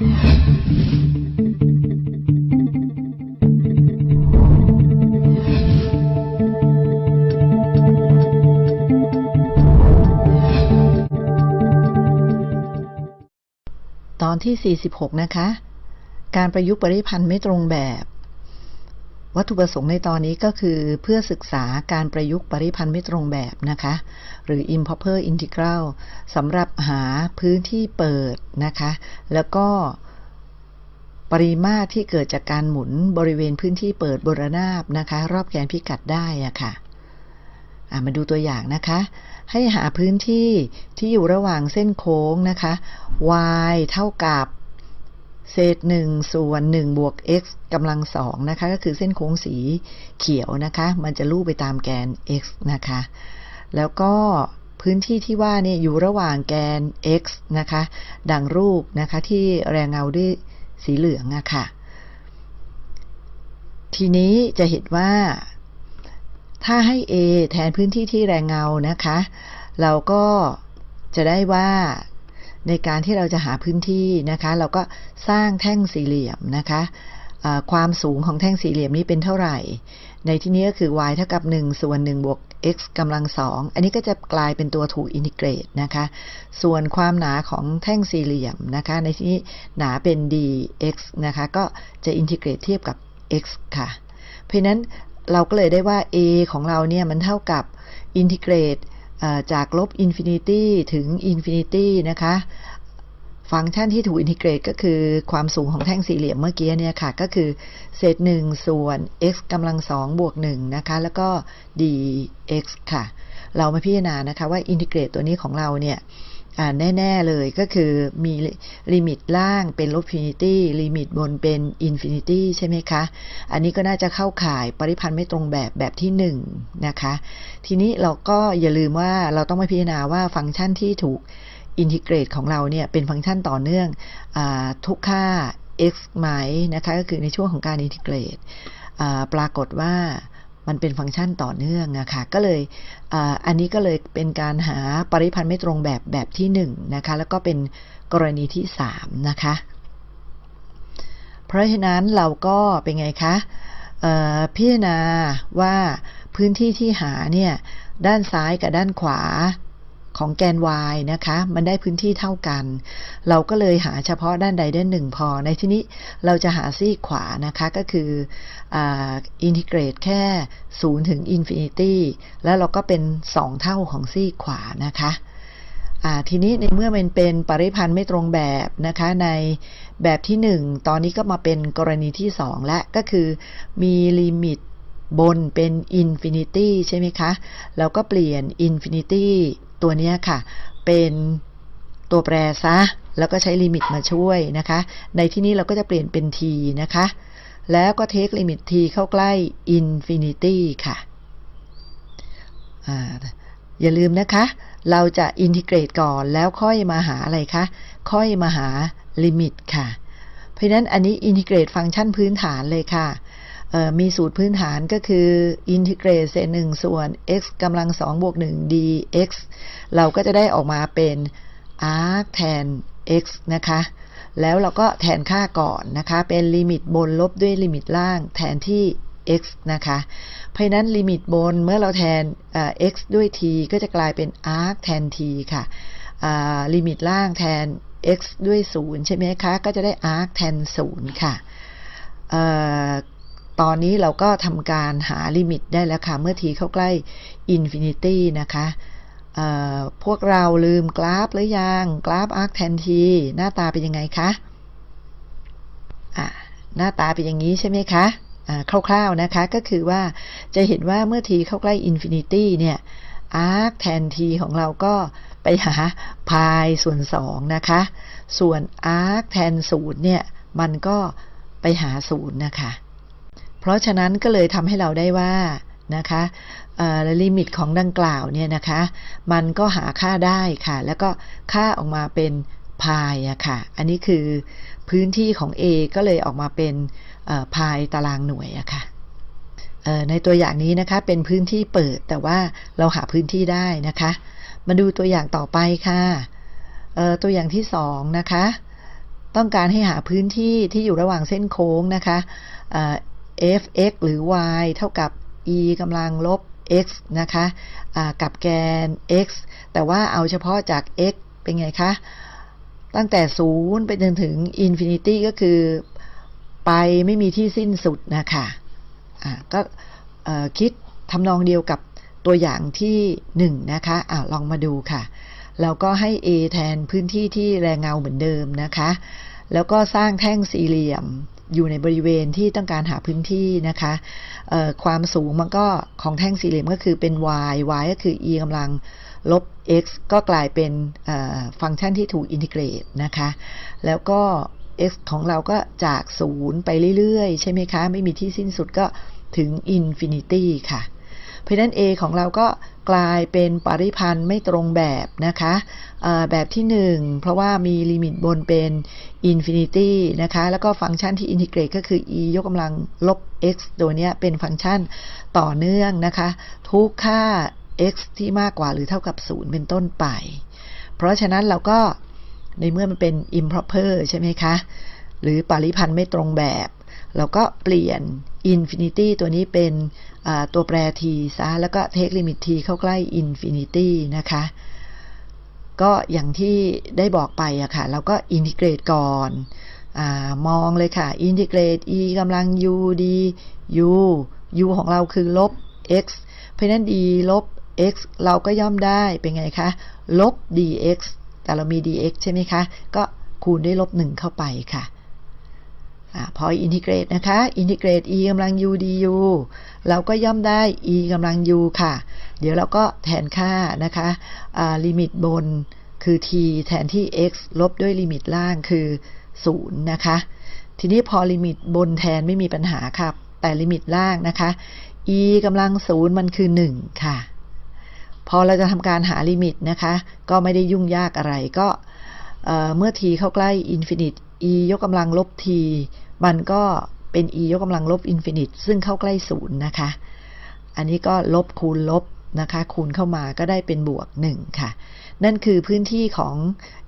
ตอนที่ 46 นะคะ การประยุกต์ปริพันธ์ไม่ตรงแบบ วัตถุประสงค์ในตอนนี้ก็คือเพื่อศึกษาการประยุกต์ปริพันธ์ไม่ตรงแบบนะคะ หรือ improper integral สำหรับหาพื้นที่เปิดนะคะ แล้วก็ปริมาตรที่เกิดจากการหมุนบริเวณพื้นที่เปิดบนระนาบนะคะ รอบแกนพิกัดได้อะคะ่ะมาดูตัวอย่างนะคะ ให้หาพื้นที่ที่อยู่ระหว่างเส้นโค้งนะคะ y เท่ากับ เศษ1ส่วน1บวก x กำลังสองนะคะ ก็คือเส้นโค้งสีเขียวนะคะ มันจะลู่ไปตามแกน x นะคะ แล้วก็พื้นที่ที่ว่าเนี่ยอยู่ระหว่างแกน x นะคะ ดังรูปนะคะที่แรงเงาด้วยสีเหลืองอะค่ะ ทีนี้จะเห็นว่า ถ้าให้ A แทนพื้นที่ที่แรงเงานะคะ เราก็จะได้ว่า ในการที่เราจะหาพื้นที่นะคะ เราก็สร้างแท่งสี่เหลี่ยมนะคะะความสูงของแท่งสี่เหลี่ยมนี้เป็นเท่าไหร่ ในที่นี้ก็คือ y เท่ากับ 1 ส่วน 1 บวก x กำลังสองอันนี้ก็จะกลายเป็นตัวถูก integrate นะคะ ส่วนความหนาของแท่งสี่เหลี่ยมนะคะ ในที่นี้หนาเป็น dx นะคะ ก็จะ integrate เทียบกับ x ค่ะ เพราะนั้นเราก็เลยได้ว่า a ของเราเนี่ยมันเท่ากับ integrate จากลบ infinity ถึง infinity นะคะ ฟังก์ชันที่ถูก integrate ก็คือความสูงของแท่งสี่เหลี่ยมเมื่อกี้เนี่ยค่ะ ก็คือเศษ1ส่วน x กำลังสองบวก1นะคะ แล้วก็ dx ค่ะ เรามาพิจารณานะคะว่า integrate ตัวนี้ของเราเนี่ย แน่ ๆ เลยก็คือมีลิมิตล่างเป็นลบ infinity ลิมิตบนเป็น infinity ใช่ไหมคะ อันนี้ก็น่าจะเข้าข่ายปริพันธ์ไม่ตรงแบบแบบที่1นะคะ ทีนี้เราก็อย่าลืมว่าเราต้องมาพิจารณาว่าฟังก์ชันที่ถูกอินทิเกรตของเราเนี่ยเป็นฟังก์ชันต่อเนื่องอทุกค่า x ไหมนะคะก็คือในช่วงของการอินทิเกรตปรากฏว่า มันเป็นฟังก์ชันต่อเนื่องอะค่ะก็เลยอันนี้ก็เลยเป็นการหาปริพันธ์ไม่ตรงแบบแบบที่1นนะคะแล้วก็เป็นกรณีที่3นะคะเพราะฉะนั้นเราก็เป็นไงคะพิจารณาว่าพื้นที่ที่หาเนี่ยด้านซ้ายกับด้านขวา ของแกน y นะคะ มันได้พื้นที่เท่ากัน เราก็เลยหาเฉพาะด้านใดด้านหนึ่งพอ ในที่นี้เราจะหาซีกขวานะคะ ก็คือ integrate แค่ 0 ถึง infinity แล้วเราก็เป็น 2 เท่าของซีกขวานะคะทีนี้ในเมื่อมันเป็นปริพันธ์ไม่ตรงแบบนะคะในแบบที่ 1 ตอนนี้ก็มาเป็นกรณีที่ 2 และก็คือมีลิมิต บนเป็น infinity ใช่ไหมคะ แล้วก็เปลี่ยน infinity ตัวนี้ค่ะ เป็นตัวแปรซะ แล้วก็ใช้ลิมิตมาช่วยนะคะ ในที่นี้เราก็จะเปลี่ยนเป็น t นะคะ แล้วก็ take ลิมิต t เข้าใกล้ infinity ค่ะอย่าลืมนะคะ เราจะ integrate ก่อนแล้วค่อยมาหาอะไรคะ ค่อยมาหาลิมิตค่ะ เพราะนั้นอันนี้ integrate ฟังก์ชันพื้นฐานเลยค่ะ มีสูตรพื้นฐานก็คือ integrate เศษหนึ่งส่วน x กำลังสองบวกหนึ่ง dx เราก็จะได้ออกมาเป็น arctan x นะคะ แล้วเราก็แทนค่าก่อนนะคะ เป็นลิมิตบนลบด้วยลิมิตล่างแทนที่ x นะคะ เพราะนั้นลิมิตบนเมื่อเราแทน x ด้วย t ก็จะกลายเป็น arctan t ค่ะลิมิตล่างแทน x ด้วย 0 ใช่ไหมคะ ก็จะได้ arctan 0 ค่ะ ตอนนี้เราก็ทำการหาลิมิตได้แล้วค่ะ เมื่อ t เข้าใกล้ infinity นะคะพวกเราลืมกราฟหรือยัง กราฟ arctan t หน้าตาเป็นยังไงคะหน้าตาเป็นอย่างนี้ใช่ไหมคะคร่าวๆนะคะก็คือว่าจะเห็นว่าเมื่อ t เข้าใกล้ infinity เนี่ย arctan t ของเราก็ไปหาพายส่วน 2 นะคะ ส่วน arctan ศูนย์เนี่ย มันก็ไปหาศูนย์นะคะ เพราะฉะนั้นก็เลยทำให้เราได้ว่านะคะลิมิตของดังกล่าวเนี่ยนะคะ มันก็หาค่าได้ค่ะ แล้วก็ค่าออกมาเป็นพายอะค่ะ อันนี้คือพื้นที่ของ A ก็เลยออกมาเป็นพายตารางหน่วยอะค่ะในตัวอย่างนี้นะคะเป็นพื้นที่เปิดแต่ว่าเราหาพื้นที่ได้นะคะ มาดูตัวอย่างต่อไปค่ะตัวอย่างที่สองนะคะ ต้องการให้หาพื้นที่ที่อยู่ระหว่างเส้นโค้งนะคะ f(x) หรือ y เท่ากับ e กำลังลบ x นะคะะกับแกน x แต่ว่าเอาเฉพาะจาก x เป็นไงคะ ตั้งแต่ 0 ไปจนถึง infinity ก็คือไปไม่มีที่สิ้นสุดนะคะะก็คิดทำนองเดียวกับตัวอย่างที่ 1 นะคะอะลองมาดูค่ะเราก็ให้ a แทนพื้นที่ที่แรงเงาเหมือนเดิมนะคะ แล้วก็สร้างแท่งสี่เหลี่ยม อยู่ในบริเวณที่ต้องการหาพื้นที่นะคะความสูงมันก็ของแท่งสี่เหลี่ยมก็คือเป็น y y ก็คือ e กำลังลบ x ก็กลายเป็นฟังก์ชันที่ถูก integrate นะคะ แล้วก็ x ของเราก็จาก 0 ไปเรื่อย ๆ ใช่ไหมคะ ไม่มีที่สิ้นสุดก็ถึง infinity ค่ะ เพราะนั้น A ของเราก็กลายเป็นปริพันธ์ไม่ตรงแบบนะคะแบบที่ 1 เพราะว่ามีลิมิตบนเป็น infinity นะคะ แล้วก็ฟังก์ชันที่ integrate ก็คือ e ยกกำลังลบ x ตัวนี้เป็นฟังก์ชันต่อเนื่องนะคะ ทุกค่า x ที่มากกว่าหรือเท่ากับ 0 เป็นต้นไป เพราะฉะนั้นเราก็ในเมื่อมันเป็น improper ใช่ไหมคะ หรือปริพันธ์ไม่ตรงแบบ เราก็เปลี่ยน infinity ตัวนี้เป็นตัวแปร t ซะแล้วก็ take limit t เข้าใกล้ infinity นะคะ ก็อย่างที่ได้บอกไปอะค่ะ เราก็อินทิเกรตก่อนมองเลยค่ะ integrate e กำลัง u du u ของเราคือลบ x เพราะนั้น d ลบ x เราก็ย่อมได้เป็นไงคะ ลบ dx แต่เรามี dx ใช่ไหมคะ ก็คูณด้วยลบ1เข้าไปค่ะ พอ integrate นะคะ integrate e กำลัง u du เราก็ย่อมได้ e กำลัง u ค่ะ เดี๋ยวเราก็แทนค่านะคะลิมิตบนคือ t แทนที่ x ลบด้วยลิมิตล่างคือ 0 นะคะ ทีนี้พอลิมิตบนแทนไม่มีปัญหาครับแต่ลิมิตล่างนะคะ e กำลัง 0 มันคือ 1 ค่ะ พอเราจะทำการหาลิมิตนะคะ ก็ไม่ได้ยุ่งยากอะไรก็เมื่อ t เข้าใกล้ infinity e ยกกำลังลบ t มันก็เป็น e ยกกำลังลบ infinity ซึ่งเข้าใกล้ศูนย์นะคะ อันนี้ก็ลบคูณลบนะคะ คูณเข้ามาก็ได้เป็นบวก 1 ค่ะ นั่นคือพื้นที่ของ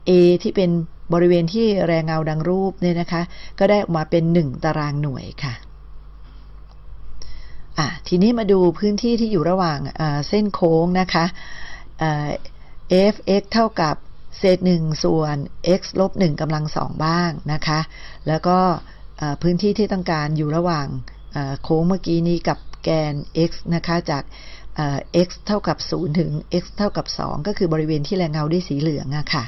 A ที่เป็นบริเวณที่แรงเงาดังรูปเนี่ยนะคะ ก็ได้ออกมาเป็น 1 ตารางหน่วยค่ะอะทีนี้มาดูพื้นที่ที่อยู่ระหว่างเส้นโค้งนะคะ fx เท่ากับ เศษ1ส่วน x ลบ1กำลังสองบ้างนะคะ แล้วก็พื้นที่ที่ต้องการอยู่ระหว่างโค้งเมื่อกี้นี้กับแกน x นะคะจาก x เท่ากับ 0 ถึง x เท่ากับ 2 ก็คือบริเวณที่แรงเงาด้วยสีเหลืองอะค่ะ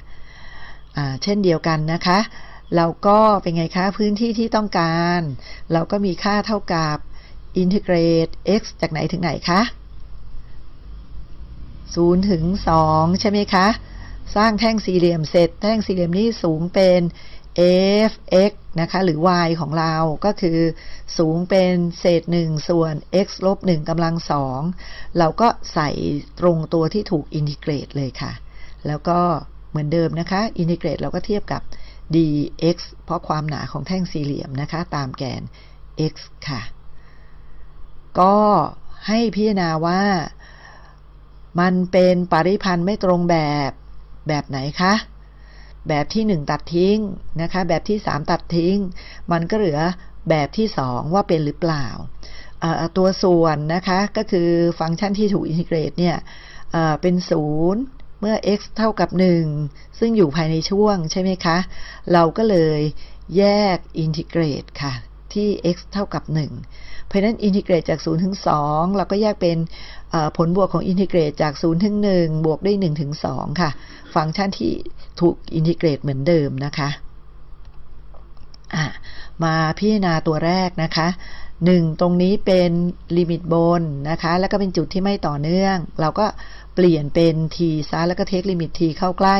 เช่นเดียวกันนะคะ เราก็เป็นไงคะ พื้นที่ที่ต้องการ เราก็มีค่าเท่ากับอินทิเกรต x จากไหนถึงไหนคะ 0 ถึง 2 ใช่ไหมคะ สร้างแท่งสี่เหลี่ยมเสร็จ แท่งสี่เหลี่ยมนี้สูงเป็น f(x) นะคะหรือ y ของเราก็คือสูงเป็นเศษ 1 ส่วน x ลบ1กำลัง 2 เราก็ใส่ตรงตัวที่ถูกอินทิเกรตเลยค่ะ แล้วก็เหมือนเดิมนะคะ อินทิเกรตเราก็เทียบกับ dx เพราะความหนาของแท่งสี่เหลี่ยมนะคะ ตามแกน x ค่ะ ก็ให้พิจารณาว่ามันเป็นปริพันธ์ไม่ตรงแบบ แบบไหนคะ แบบที่ 1 ตัดทิ้งนะคะ แบบที่ 3 ตัดทิ้ง มันก็เหลือแบบที่ 2 ว่าเป็นหรือเปล่า ตัวส่วนนะคะก็คือฟังก์ชันที่ถูกอินทิเกรตเนี่ยเป็น 0 เมื่อ x เท่ากับ 1 ซึ่งอยู่ภายในช่วงใช่ไหมคะ เราก็เลยแยกอินทิเกรตค่ะ ที่ x เท่ากับ 1 เพราะนั้นอินทิเกรตจาก 0 ถึง 2 เราก็แยกเป็นผลบวกของ integrate จาก 0 ถึง 1 บวกด้วย1ถึง 2 ค่ะ ฟังก์ชันที่ถูก integrate เหมือนเดิมนะคะมาพิจารณาตัวแรกนะคะ1ตรงนี้เป็นลิมิตบนนะคะ แล้วก็เป็นจุดที่ไม่ต่อเนื่อง เราก็เปลี่ยนเป็น t ซ้ายแล้วก็ take ลิมิต t เข้าใกล้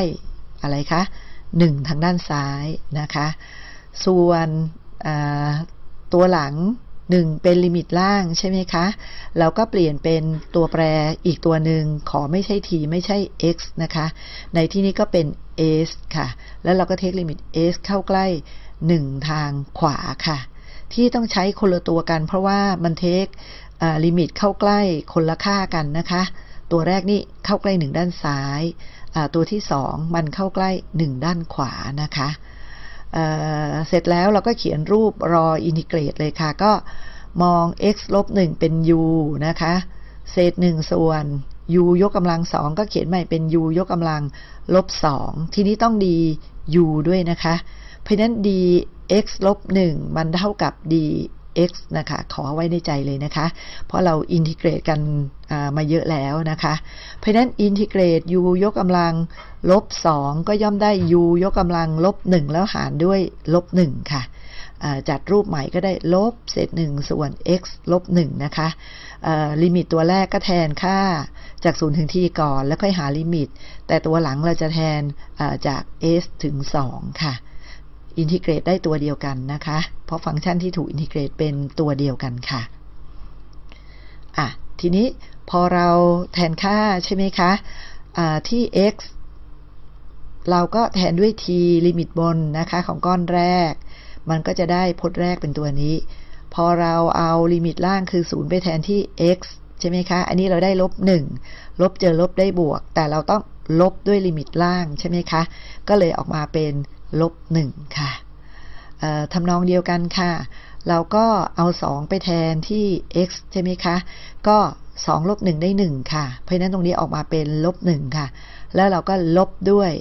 อะไรคะ1ทางด้านซ้ายนะคะ ส่วน ตัวหลัง 1 เป็นลิมิตล่างใช่ไหมคะ เราก็เปลี่ยนเป็นตัวแปรอีกตัวหนึ่งขอไม่ใช่ t ไม่ใช่ x นะคะ ในที่นี้ก็เป็น s ค่ะ แล้วเราก็ take ลิมิต s เข้าใกล้ 1 ทางขวาค่ะ ที่ต้องใช้คนละตัวกัน เพราะว่ามัน take ลิมิตเข้าใกล้คนละค่ากันนะคะ ตัวแรกนี่เข้าใกล้ 1 ด้านซ้าย ตัวที่ 2 มันเข้าใกล้ 1 ด้านขวานะคะ เเสร็จแล้วเราก็เขียนรูปรออินทิเกรตเลยค่ะ ก็มอง x ลบ1เป็น u นะคะ เศษ 1 ส่วน u ยกกำลังสองก็เขียนใหม่เป็น u ยกกำลังลบสองทีนี้ต้องดี u ด้วยนะคะ เพราะนั้น d x ลบ1มันเท่ากับ d x นะคะ ขอไว้ในใจเลยนะคะ เพราะเราอินทิเกรตกันมาเยอะแล้วนะคะ เพราะนั้น integrate u ยกกำลังลบ 2 ก็ย่อมได้ u ยกกำลังลบ 1 แล้วหารด้วยลบ 1 ค่ะจัดรูปใหม่ก็ได้ลบเศษ1ส่วน x ลบ1นะคะลิมิตตัวแรกก็แทนค่าจาก0ถึง t ก่อนแล้วค่อยหาลิมิต แต่ตัวหลังเราจะแทนจาก s ถึง 2 ค่ะ integrate ได้ตัวเดียวกันนะคะ เพราะฟังก์ชันที่ถูก integrate เป็นตัวเดียวกันค่ะอะทีนี้พอเราแทนค่าใช่ไหมคะที่ x เราก็แทนด้วย t ลิมิตบนนะคะของก้อนแรก มันก็จะได้พจน์แรกเป็นตัวนี้ พอเราเอาลิมิตล่างคือ 0 ไปแทนที่ x ใช่ไหมคะ อันนี้เราได้ลบ 1 ลบเจอลบได้บวก แต่เราต้องลบด้วยลิมิตล่างใช่ไหมคะ ก็เลยออกมาเป็น ลบหนึ่งค่ะทำนองเดียวกันค่ะ เราก็เอา 2 ไปแทนที่ x ใช่ไหมคะ ก็2ลบ1ได้ 1 ค่ะ เพราะนั้นตรงนี้ออกมาเป็นลบ1ค่ะ แล้วเราก็ลบด้วย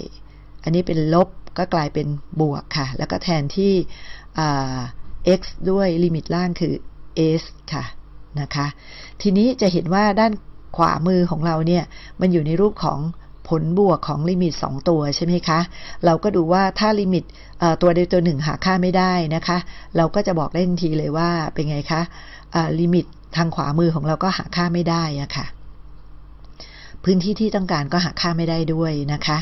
อันนี้เป็นลบก็กลายเป็นบวกค่ะ แล้วก็แทนที่ x ด้วยลิมิตล่างคือ s ค่ะนะคะ ทีนี้จะเห็นว่าด้านขวามือของเราเนี่ย มันอยู่ในรูปของ ผลบวกของลิมิต 2 ตัวใช่ไหมคะ เราก็ดูว่าถ้าลิมิตตัวใดตัวหนึ่งหาค่าไม่ได้นะคะ เราก็จะบอกได้ทันทีเลยว่าเป็นไงคะลิมิตทางขวามือของเราก็หาค่าไม่ได้อะค่ะ พื้นที่ที่ต้องการก็หาค่าไม่ได้ด้วยนะคะ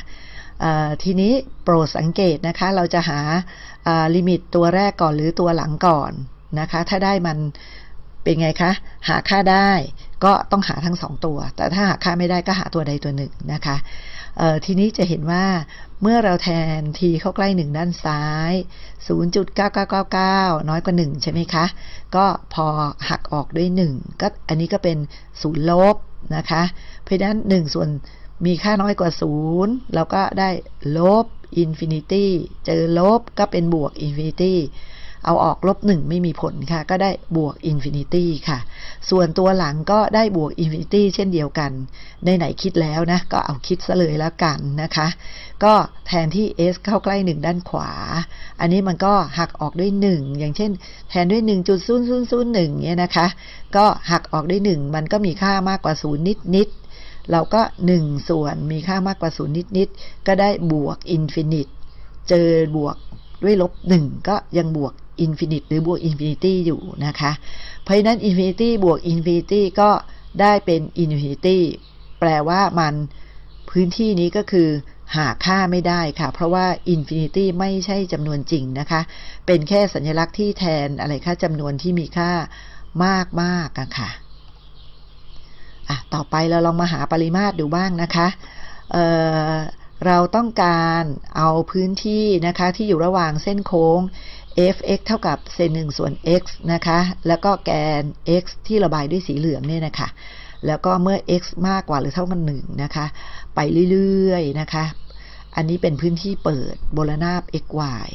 ทีนี้โปรดสังเกตนะคะ เราจะหาลิมิตตัวแรกก่อนหรือตัวหลังก่อนนะคะ ถ้าได้มันเป็นไงคะ หาค่าได้ ก็ต้องหาทั้งสองตัว แต่ถ้าหาค่าไม่ได้ก็หาตัวใดตัวหนึ่งนะคะทีนี้จะเห็นว่าเมื่อเราแทน t เข้าใกล้ 1 ด้านซ้าย 0.9999 น้อยกว่า 1 ใช่ไหมคะ ก็พอหักออกด้วย 1 ก็อันนี้ก็เป็น 0 ลบนะคะ เพราะนั้น 1 ส่วนมีค่าน้อยกว่า 0 เราก็ได้ลบ infinity เจอลบก็เป็นบวก infinity เอาออกลบหนึ่งไม่มีผลค่ะ ก็ได้บวก infinity ค่ะ ส่วนตัวหลังก็ได้บวก infinity เช่นเดียวกัน ไหนๆ คิดแล้วนะ ก็เอาคิดซะเลยแล้วกันนะคะ ก็แทนที่ s เข้าใกล้ 1 ด้านขวา อันนี้มันก็หักออกด้วย 1 อย่างเช่น แทนด้วย 1.0001เนี่ยนะคะ ก็หักออกด้วย 1 มันก็มีค่ามากกว่า 0 นิดนิดเราก็ 1 ส่วนมีค่ามากกว่า 0 นิดนิดก็ได้บวก infinite เจอบวกด้วยลบ 1 ก็ยังบวก infinite หรือบวก infinity อยู่นะคะ เพราะฉะนั้น infinity บวก infinity ก็ได้เป็น infinity แปลว่ามันพื้นที่นี้ก็คือหาค่าไม่ได้ค่ะ เพราะว่า infinity ไม่ใช่จำนวนจริงนะคะ เป็นแค่สัญลักษณ์ที่แทนอะไรค่าจำนวนที่มีค่ามากมากอะค่ะอะ ต่อไปเราลองมาหาปริมาตรดูบ้างนะคะเราต้องการเอาพื้นที่นะคะที่อยู่ระหว่างเส้นโค้ง f(x) เท่ากับเซนหนึ่งส่วน x นะคะ แล้วก็แกน x ที่ระบายด้วยสีเหลืองเนี่ยนะคะ แล้วก็เมื่อ x มากกว่าหรือเท่ากันหนึ่งนะคะ ไปเรื่อยๆนะคะ อันนี้เป็นพื้นที่เปิดโบลนาบ x y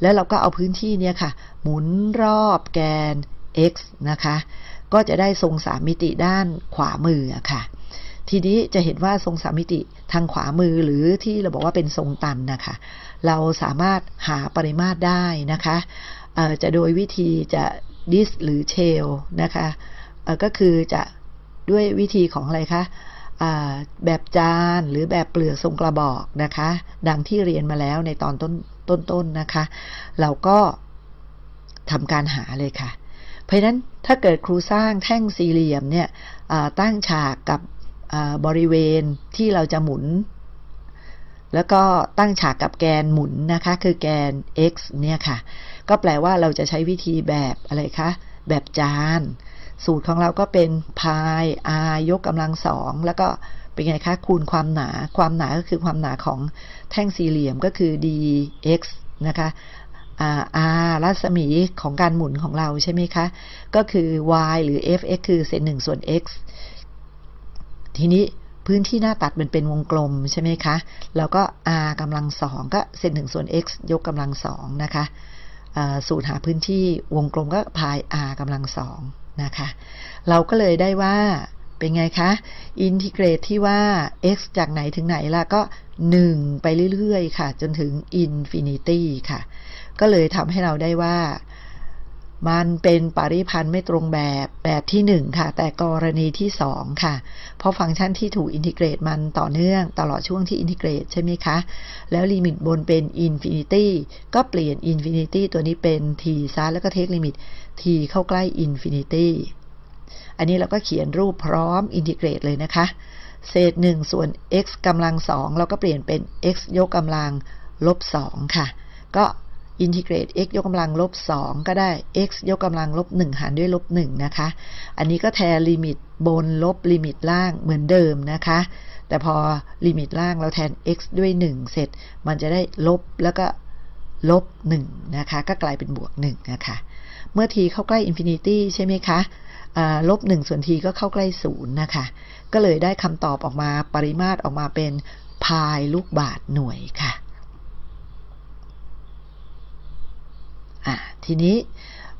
แล้วเราก็เอาพื้นที่เนี่ยค่ะ หมุนรอบแกน x นะคะ ก็จะได้ทรงสามมิติด้านขวามือค่ะ ทีนี้จะเห็นว่าทรงสามมิติทางขวามือหรือที่เราบอกว่าเป็นทรงตันนะคะ เราสามารถหาปริมาตรได้นะคะจะโดยวิธีจะดิสหรือเชลนะคะก็คือจะด้วยวิธีของอะไรคะแบบจานหรือแบบเปลือกทรงกระบอกนะคะ ดังที่เรียนมาแล้วในตอนต้นต้นๆนนะคะ เราก็ทำการหาเลยค่ะ เพราะนั้นถ้าเกิดครูสร้างแท่งสี่เหลี่ยมเนี่ยตั้งฉากกับบริเวณที่เราจะหมุน แล้วก็ตั้งฉากกับแกนหมุนนะคะ คือแกน x เนี่ยค่ะ ก็แปลว่าเราจะใช้วิธีแบบอะไรคะ แบบจาน สูตรของเราก็เป็นพาย r ยกกำลังสองแล้วก็เป็นไงคะคูณความหนา ความหนาก็คือความหนาของแท่งสี่เหลี่ยมก็คือ dx นะคะ r รัศมีของการหมุนของเราใช่ไหมคะ ก็คือ y หรือ fx คือเศษหนึ่งส่วน x ทีนี้ พื้นที่หน้าตัดมันเป็นวงกลมใช่ไหมคะ แล้วก็ r กำลังสองก็เศษหนึ่งส่วน x ยกกำลังสองนะคะสูตรหาพื้นที่วงกลมก็พาย r กำลังสองนะคะ เราก็เลยได้ว่าเป็นไงคะ integrate ที่ว่า x จากไหนถึงไหนล่ะก็ 1 ไปเรื่อยๆ ค่ะ จนถึง infinity ค่ะ ก็เลยทำให้เราได้ว่า มันเป็นปริพันธ์ไม่ตรงแบบแบบที่ 1 ค่ะ แต่กรณีที่ 2 ค่ะ เพราะฟังก์ชันที่ถูก integrate มันต่อเนื่องตลอดช่วงที่ integrate ใช่ไหมคะ แล้วลิมิตบนเป็น infinity ก็เปลี่ยน infinity ตัวนี้เป็น t ซะแล้วก็ take ลิมิต t เข้าใกล้ infinity อันนี้เราก็เขียนรูปพร้อม integrate เลยนะคะ เศษ 1 ส่วน x กำลัง2เราก็เปลี่ยนเป็น x ยกกำลังลบ2ค่ะ ก็ integrate x ยกกำลังลบ 2 ก็ได้ x ยกกำลังลบ 1 หารด้วยลบ 1 นะคะ อันนี้ก็แทนลิมิตบนลบลิมิตล่างเหมือนเดิมนะคะ แต่พอลิมิตล่างเราแทน x ด้วย 1 เสร็จ มันจะได้ลบแล้วก็ลบ 1 นะคะ ก็กลายเป็นบวก 1 นะคะ เมื่อ t เข้าใกล้ infinity ใช่ไหมคะลบ 1 ส่วน t ก็เข้าใกล้ 0 นะคะ ก็เลยได้คำตอบออกมาปริมาตรออกมาเป็นพายลูกบาทหน่วยค่ะ อะทีนี้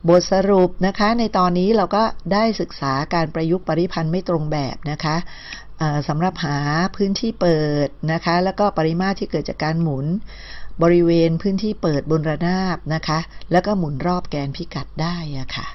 บทสรุปนะคะในตอนนี้เราก็ได้ศึกษาการประยุกต์ปริพันธ์ไม่ตรงแบบนะคะสำหรับหาพื้นที่เปิดนะคะ แล้วก็ปริมาตรที่เกิดจากการหมุนบริเวณพื้นที่เปิดบนระนาบนะคะ แล้วก็หมุนรอบแกนพิกัดได้อะค่ะ